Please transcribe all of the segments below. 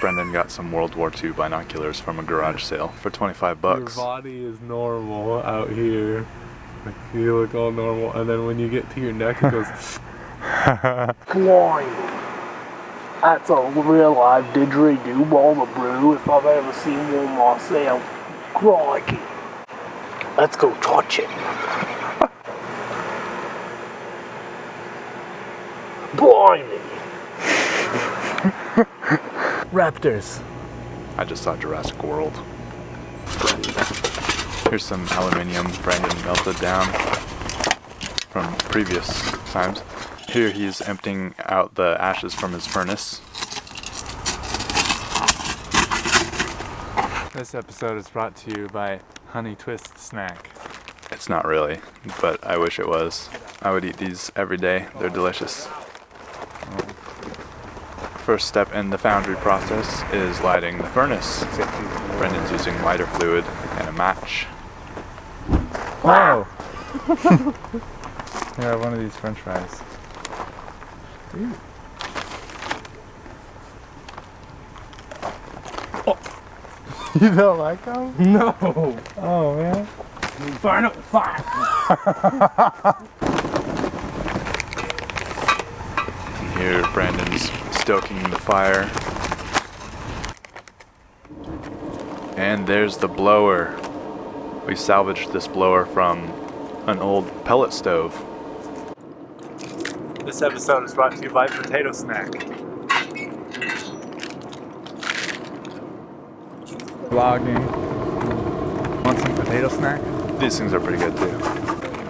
Brendan got some World War II binoculars from a garage sale for 25 bucks. Your body is normal out here. Like, you look all normal, and then when you get to your neck, it goes. Blind. That's a real live didgeridoo ball of brew if I've ever seen one myself. Crikey. Let's go touch it. Blimey. Raptors. I just saw Jurassic World. Here's some aluminium Brandon melted down from previous times. Here he's emptying out the ashes from his furnace. This episode is brought to you by Honey Twist Snack. It's not really, but I wish it was. I would eat these every day. They're delicious. Oh. First step in the foundry process is lighting the furnace. Brendan's using lighter fluid and a match. Wow! yeah, one of these french fries. You don't like them? No. Oh man. Burn up fire. Here Brandon's stoking the fire. And there's the blower. We salvaged this blower from an old pellet stove. This episode is brought to you by Potato Snack. Vlogging. Want some potato snack? These things are pretty good too.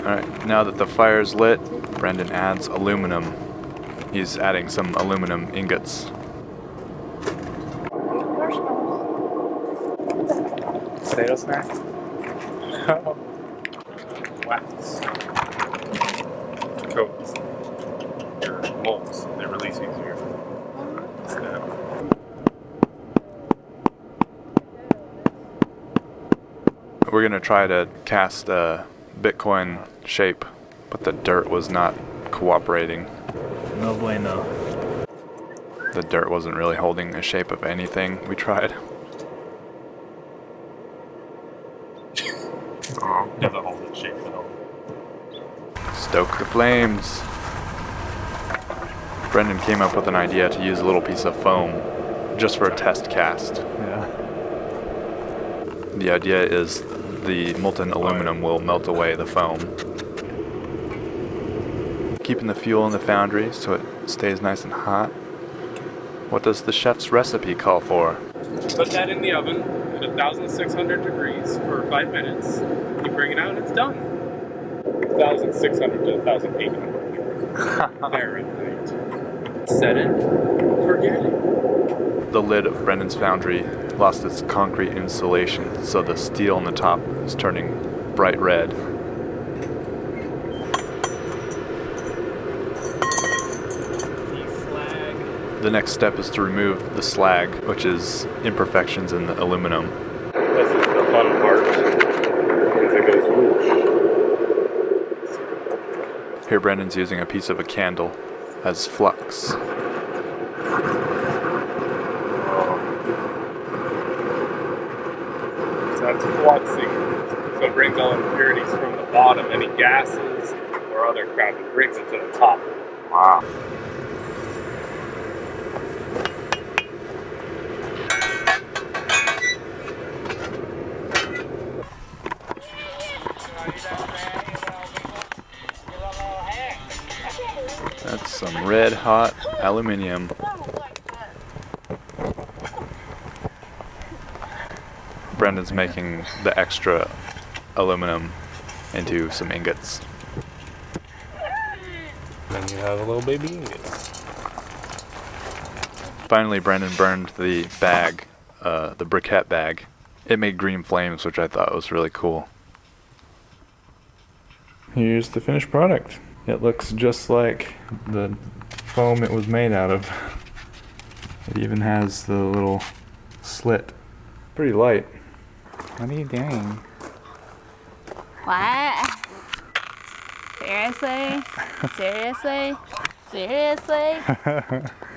Alright, now that the fire's lit, Brendan adds aluminum. He's adding some aluminum ingots. Potato snack? wax coats your molds. They release easier. We're gonna try to cast a Bitcoin shape, but the dirt was not cooperating. No bueno. The dirt wasn't really holding the shape of anything we tried. Never hold it shape at all. Stoke the flames. Brendan came up with an idea to use a little piece of foam just for a test cast. Yeah. The idea is the molten aluminum will melt away the foam. Keeping the fuel in the foundry so it stays nice and hot. What does the chef's recipe call for? Put that in the oven at 1,600 degrees for five minutes. You bring it out, and it's done. 1,600 to 1,800 Fahrenheit. Set it, forget it. The lid of Brendan's foundry lost its concrete insulation, so the steel on the top is turning bright red. The next step is to remove the slag, which is imperfections in the aluminum. This is the fun part. Because it goes whoosh. Here Brendan's using a piece of a candle as flux. So that's fluxing. So it brings all impurities from the bottom, any gases or other crap, it brings it to the top. Wow. Some red hot aluminium. Brendan's making the extra aluminum into some ingots. Then you have a little baby ingot. Finally, Brendan burned the bag, uh, the briquette bag. It made green flames, which I thought was really cool. Here's the finished product. It looks just like the foam it was made out of. It even has the little slit. Pretty light. What are you doing? What? Seriously? Seriously? Seriously?